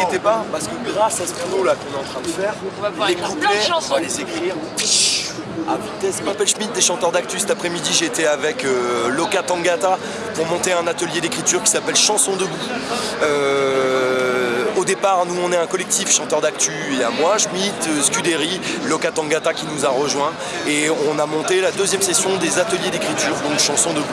inquiétez pas, parce que grâce à ce boulot là qu'on est en train de faire, les couplets, on va les écrire à vitesse. Je m'appelle Schmidt des chanteurs d'actu. Cet après-midi, j'étais avec euh, Loka Tangata pour monter un atelier d'écriture qui s'appelle Chanson debout. Euh, au départ, nous, on est un collectif chanteur d'actu. Il y a moi, Schmidt, euh, Scuderi, Loka Tangata qui nous a rejoint. Et on a monté la deuxième session des ateliers d'écriture, donc Chanson debout.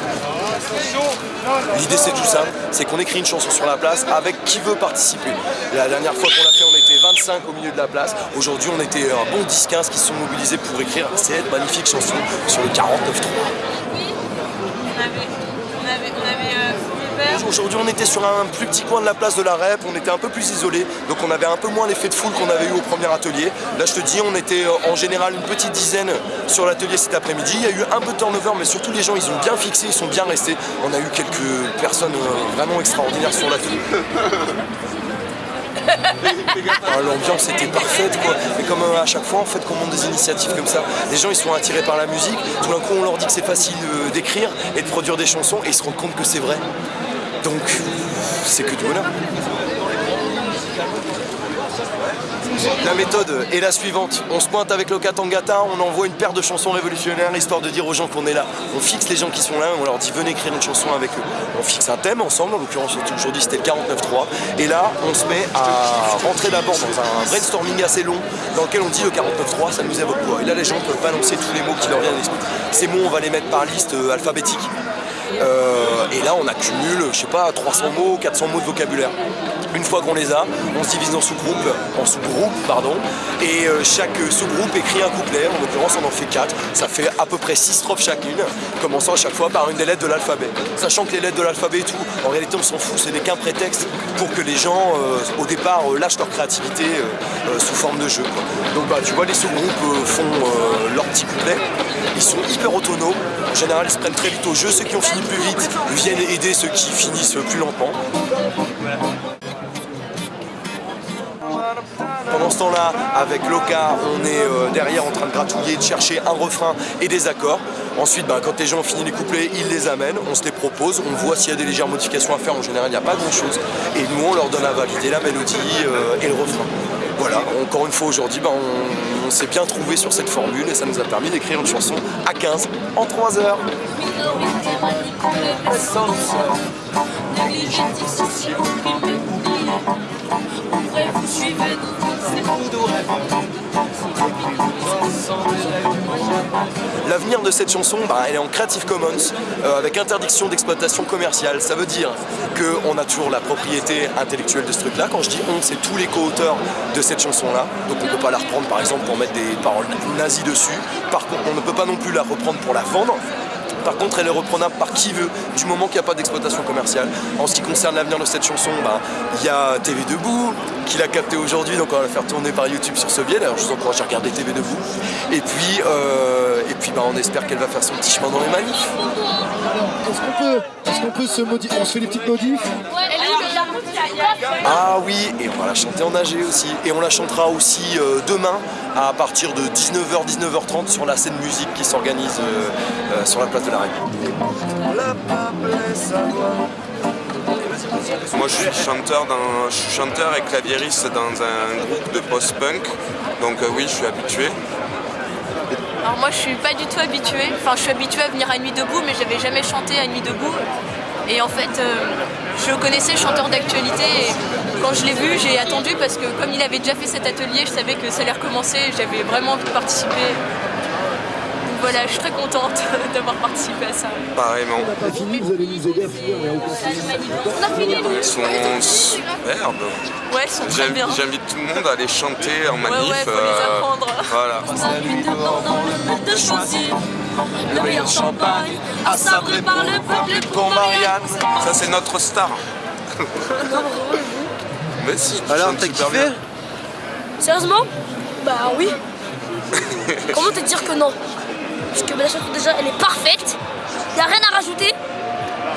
L'idée c'est tout simple, c'est qu'on écrit une chanson sur la place avec qui veut participer. La dernière fois qu'on l'a fait, on était 25 au milieu de la place. Aujourd'hui, on était un bon 10-15 qui se sont mobilisés pour écrire cette magnifique chanson sur le 49.3. Oui, on avait euh, Aujourd'hui, on était sur un plus petit coin de la place de la REP, on était un peu plus isolé, donc on avait un peu moins l'effet de foule qu'on avait eu au premier atelier. Là, je te dis, on était euh, en général une petite dizaine sur l'atelier cet après-midi. Il y a eu un peu de turnover, mais surtout les gens, ils ont bien fixé, ils sont bien restés. On a eu quelques personnes euh, vraiment extraordinaires sur l'atelier. Ah, l'ambiance était parfaite quoi. Et comme euh, à chaque fois en fait qu'on monte des initiatives comme ça, les gens ils sont attirés par la musique, tout d'un coup on leur dit que c'est facile d'écrire et de produire des chansons et ils se rendent compte que c'est vrai. Donc, c'est que du bonheur. La méthode est la suivante. On se pointe avec le Katangata, on envoie une paire de chansons révolutionnaires histoire de dire aux gens qu'on est là. On fixe les gens qui sont là, on leur dit venez écrire une chanson avec eux. On fixe un thème ensemble, en l'occurrence aujourd'hui c'était le 49.3. Et là, on se met à rentrer d'abord dans un brainstorming assez long dans lequel on dit le 49.3, ça nous évoque quoi? Et là, les gens peuvent balancer tous les mots qui leur viennent à l'esprit. Ces mots, on va les mettre par liste euh, alphabétique. Euh, et là, on accumule, je sais pas, 300 mots, 400 mots de vocabulaire. Une fois qu'on les a, on se divise en sous-groupes, en sous-groupes, pardon, et euh, chaque sous-groupe écrit un couplet, en l'occurrence on en fait 4, ça fait à peu près 6 strophes chacune, commençant à chaque fois par une des lettres de l'alphabet. Sachant que les lettres de l'alphabet et tout, en réalité on s'en fout, ce n'est qu'un prétexte pour que les gens, euh, au départ, lâchent leur créativité sous forme de jeu. Donc bah, tu vois, les sous-groupes font leur petit couplet, ils sont hyper autonomes, en général ils se prennent très vite au jeu, ceux qui ont fini plus vite viennent aider ceux qui finissent plus lentement. Pendant ce temps-là, avec Loka, on est euh, derrière en train de gratouiller, de chercher un refrain et des accords. Ensuite, bah, quand les gens ont fini les couplets, ils les amènent, on se les propose, on voit s'il y a des légères modifications à faire. En général, il n'y a pas grand-chose. Et nous, on leur donne à valider la mélodie euh, et le refrain. Voilà, encore une fois aujourd'hui, bah, on, s'est bien trouvé sur cette formule et ça nous a permis d'écrire une chanson à 15 en 3 heures. L'avenir de cette chanson, bah, elle est en Creative Commons euh, avec interdiction d'exploitation commerciale. Ça veut dire qu'on a toujours la propriété intellectuelle de ce truc-là. Quand je dis on, c'est tous les co-auteurs de cette chanson-là. Donc on ne peut pas la reprendre par exemple pour mettre des paroles nazies dessus. Par contre, on ne peut pas non plus la reprendre pour la vendre. Par contre, elle est reprenable par qui veut, du moment qu'il n'y a pas d'exploitation commerciale. En ce qui concerne l'avenir de cette chanson, bah, il y a TV Debout, qui l'a capté aujourd'hui, donc on va la faire tourner par YouTube sur ce biais. D'ailleurs, je vous encourage à regarder TV Debout. Et puis, euh, et puis bah, on espère qu'elle va faire son petit chemin dans les manifs. Est-ce qu'on peut, est qu'on peut se modifier On se fait des petites modifs? Ah oui, et on va la chanter en AG aussi. Et on la chantera aussi euh, demain à partir de 19h, 19h30 sur la scène musique qui s'organise euh, euh, sur la place de la Reine. Moi je suis chanteur, dans, chanteur et claviériste dans un groupe de post-punk, donc oui je suis habitué. Alors moi je suis pas du tout habituée, enfin je suis habituée à venir à Nuit Debout mais j'avais jamais chanté à Nuit Debout et en fait, euh, je connaissais le chanteur d'actualité et quand je l'ai vu, j'ai attendu parce que comme il avait déjà fait cet atelier, je savais que ça allait recommencer et j'avais vraiment envie de participer. Donc voilà, je suis très contente d'avoir participé à ça. Pareillement. On n'a pas fini, vous allez nous aider à finir, mais On a fini Ils sont sont très bien. J'invite tout le monde à aller chanter en manif. Ouais, ouais, faut les euh, apprendre. Voilà. de choisir le meilleur champagne, à sabrer par le peuple pour Marianne. Ça c'est notre star. Mais si, tu Alors, t'as kiffé bien. Sérieusement? Bah oui. Comment te dire que non? Parce que la chanson déjà elle est parfaite. Y a rien à rajouter.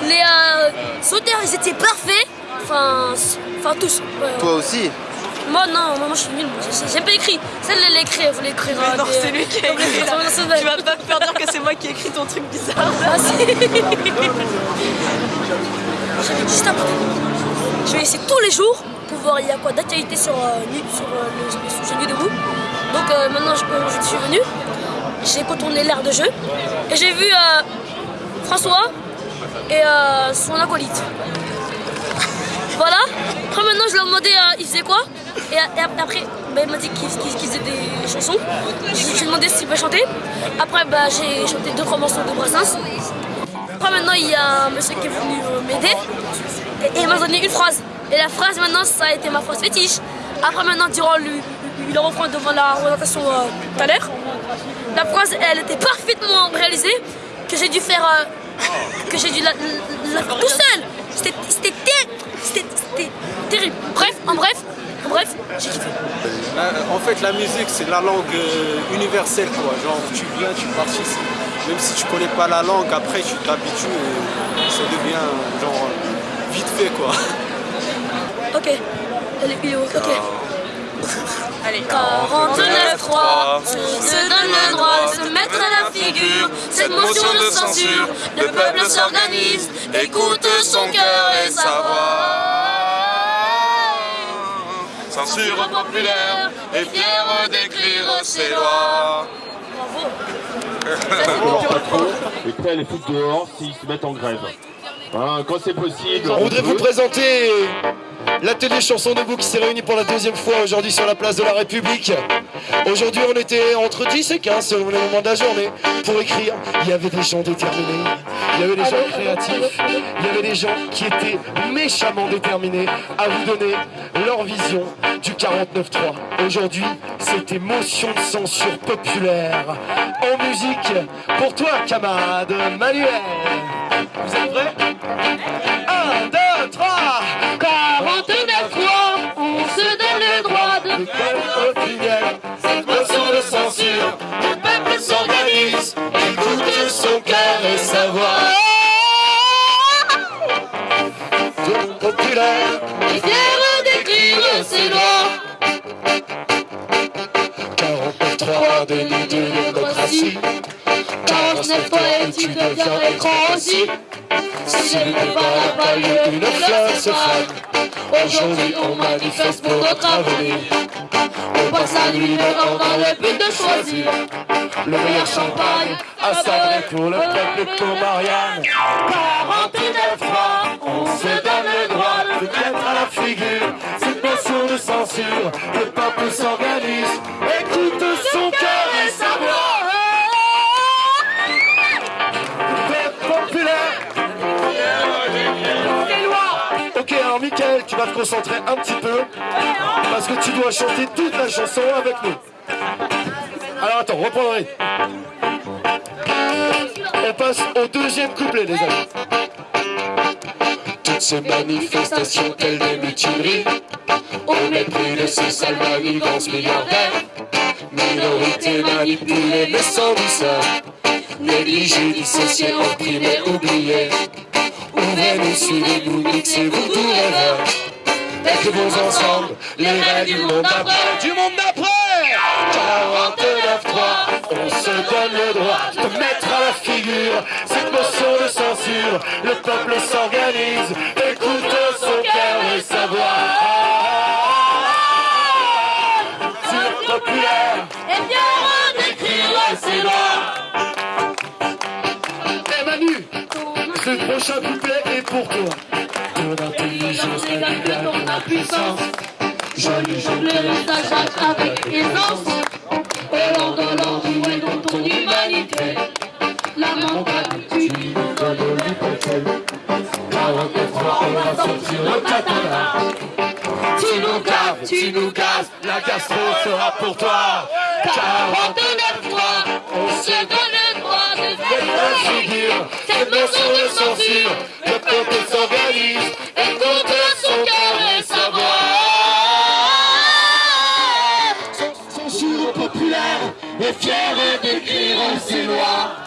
Les euh, sauteurs ils étaient parfaits. Enfin, enfin tous. Toi aussi Moi non, moi, moi, je suis nul. J'ai- pas écrit. Celle elle l'a écrit, elle voulait écrire. Mais euh, non, des- c'est lui qui a mais écrit. Tu vas pas me faire dire que c'est moi qui ai écrit ton truc bizarre. Ah, si. Juste un peu. Je vais essayer tous les jours pour voir il y a quoi d'actualité sur, euh, sur euh, le, sujet Nuit debout. Donc euh, maintenant je, je, suis venu, j'ai contourné l'air de jeu et j'ai vu François et son acolyte. Voilà. Après maintenant je leur demandais il faisait quoi et, après bah, il m'a dit qu'il faisait des chansons. J'ai demandé s'il peut chanter. Après bah, j'ai chanté deux trois morceaux de Brassens. Après maintenant il y a un monsieur qui est venu m'aider et il m'a donné une phrase. Et la phrase maintenant, ça a été ma phrase fétiche. Après maintenant, durant le, le, refrain devant la représentation euh, tout à l'heure, la phrase, elle était parfaitement réalisée, que j'ai dû faire, euh, que j'ai dû la, la, tout seul. En fait, la musique, c'est la langue euh, universelle, quoi. Genre, tu viens, tu participes. Même si tu connais pas la langue, après, tu t'habitues et ça devient, genre, vite fait, quoi. Ok. Elle est ok. Allez. 49-3 se donne le droit de se mettre à la figure cette motion de censure. Le peuple s'organise, écoute son cœur et sa voix. Censure populaire et fier d'écrire ses lois. Bravo. et prêt à les foutre dehors s'ils se mettent en grève. Voilà, quand c'est possible. On voudrait vous présenter l'atelier chanson debout qui s'est réuni pour la deuxième fois aujourd'hui sur la place de la République. Aujourd'hui, on était entre 10 et 15 selon les moments de la journée pour écrire. Il y avait des gens déterminés, il y avait des gens créatifs, il y avait des gens qui étaient méchamment déterminés à vous donner leur vision du 49-3. Aujourd'hui, c'était motion de censure populaire en musique pour toi, camarade Manuel. Vous êtes prêts? 1, 2, 3 de faire fidèle Cette motion de censure, le peuple s'organise Écoute son cœur et sa voix Tout populaire est fier d'écrire ses lois 49-3 déni de démocratie 49 fois et tu deviens écran aussi Si le débat n'a pas lieu, une fleur se femme Aujourd'hui on manifeste pour notre avenir. On passe à nuit dehors dans le but de choisir Le meilleur champagne à sabrer pour le peuple pour Marianne. 49 fois, on se donne le droit de mettre à la figure Cette notion de censure, le peuple s'organise Écoute son cœur concentrer un petit peu parce que tu dois chanter toute la chanson avec nous. Alors attends, reprends le. On passe au deuxième couplet, les amis. Toutes ces manifestations telles des mutineries, au mépris de ces sales manigances milliardaires, minorité manipulée mais sans douceur, négligée, dissociée, opprimée, oubliée. Ouvrez-nous, suivez-nous, mixez-vous tous les Écrivons ensemble les rêves du monde d'après. Du monde d'après 49-3, on se donne le droit de mettre à la figure cette motion de censure. Le peuple s'organise, écoute son cœur et sa voix. Sur populaire, et bien d'écrire ses lois. Eh Manu, ce prochain couplet est pour toi. Ton intelligence révèle ton impuissance. Joli jongleur, ça avec aisance. Au de l'envie et dans ton humanité. La montagne, tu lui donnes l'hypothèse. 43, on va sortir le katana. Tu nous caves, tu nous gazes, la gastro sera pour toi. 49 fois, on se figure, cette notion de censure, le peuple s'organise, écoute son cœur et sa voix. Censure populaire est fière d'écrire ses lois.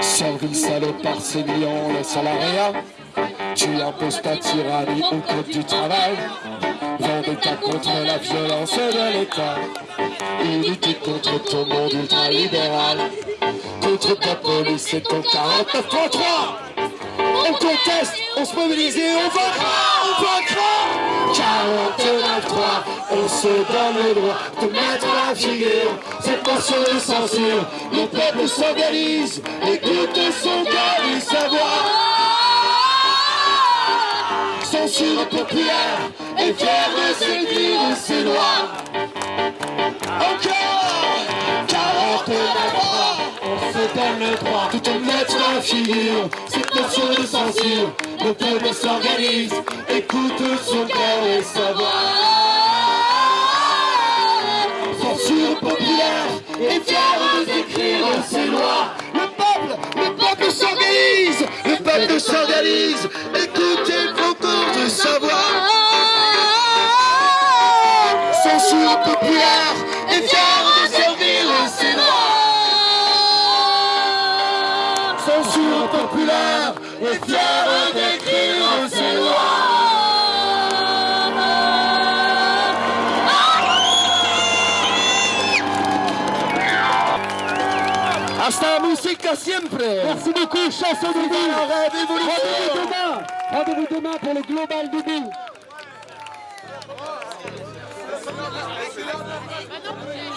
Servile salopard, c'est millions le salariat. Tu imposes ta tyrannie au code du travail. Vendetta contre la violence de l'État. Unité contre ton monde ultralibéral. Contre ta police et ton 49 3 on conteste, on se mobilise et on vaincra, on vaincra. 49-3, on se donne le droit de mettre la figure. Cette motion de censure, le peuple s'organise Écoute son cœur et sa voix Censure populaire et fier de s'écrire ses lois Encore 49 donne le droit de Cette notion de censure, le peuple s'organise. Écoute son cœur et sa voix. Censure populaire et fier de s'écrire ses lois. Le peuple, le peuple s'organise Le peuple s'organise. Écoutez le concours de savoir Censure populaire Populaire et fier d'écrire ses lois. Hasta música siempre. Merci beaucoup, chanson de vie Rendez-vous demain. Rendez-vous demain pour le Global Debout Bah